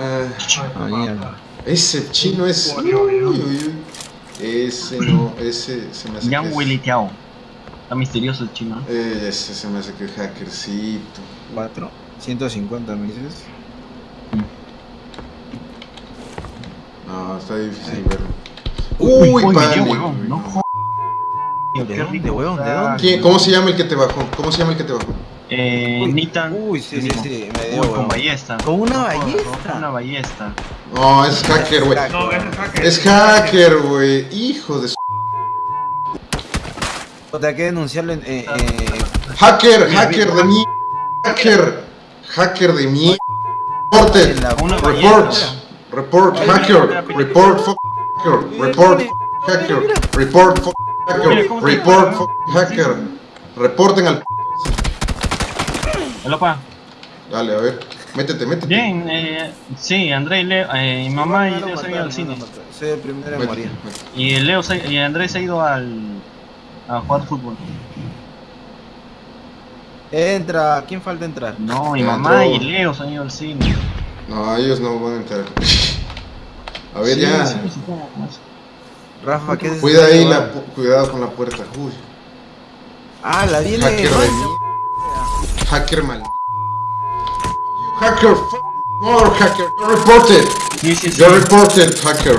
Ah, mierda. Ese chino es. Uy, uy, uy. Ese no, ese se me hace. Yang Willy Tiao. Está misterioso el chino. Eh, ese se me hace que es hackercito. 4. 150 me dices. No, está difícil verlo. Uy, Uy, dio, huevón. No. ¿De Qué dónde, huevón? ¿De dónde? ¿Quién- ¿Cómo se llama el que te bajó? ¿Cómo se llama el que te bajó? Eh, Uy, Nitan. Uy, sí, sí, sí, me dio Uy, con ballesta. ¿Con una ballesta? Con una ballesta. No, es hacker, güey. No, es hacker. Es hacker, güey. Hijo de su. Hay que denunciarlo en. Eh, eh, Hacker, hacker de mí. Hacker. Hacker de mí. Reported. Report. Report. Hacker. Report. Hacker. Report. Hacker. Report. Hacker. Report. Hacker. Reporten al. Hola, pa. Dale, a ver. Métete, métete. Bien, eh, sí, André y Leo, eh, mi mamá y No, no, Leo se han ido al cine. el primero en Métete, morir. métete. Y Leo se, y Andrés se ha ido al a jugar fútbol. Entra, ¿quién falta entrar? No, mi mamá entró. y Leo se han ido al cine. No, ellos no van a entrar. A ver, Sí, ya. sí, sí. Rafa, ¿qué Cuida ahí la. pu- Cuidado con la puerta. Uy. Ah, la viene. Hacker. Hacker mal. Hacker. fuck More hacker. You're reported. You're reported, hacker.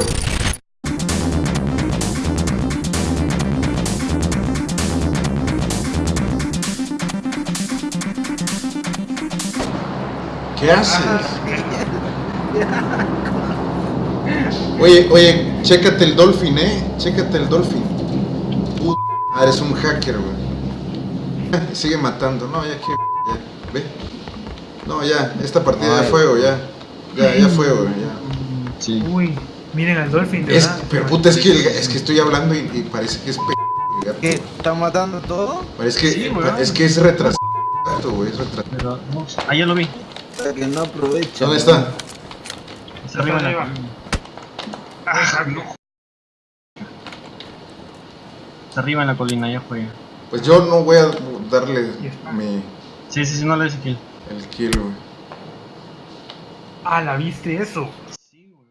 ¿Qué haces? Oye, oye, chécate el Dolphin, eh. Chécate el Dolphin. Puta, eres un hacker, güey. Sigue matando. No, ya que. Ya, ve. No, ya, esta partida ya Ay. fue, güey, ya. Ya, ya fue, güey, ya. Sí. Uy, miren al Dolphin, de Es, verdad. pero puta, es que, el- es que estoy hablando y, y parece que es gato. ¿Qué? ¿Está matando todo? Parece que, Sí, es que es retrasado, güey, es retrasado. Pero, no, ah, ya lo vi. Para que no aproveche. ¿Dónde está? Está arriba en la arriba. colina. Ah, no. Está arriba en la colina, ya fue. Pues yo no voy a darle mi, Sí, sí, sí, no le hice kill. El kill, güey. Ah, la viste eso. Sí, güey.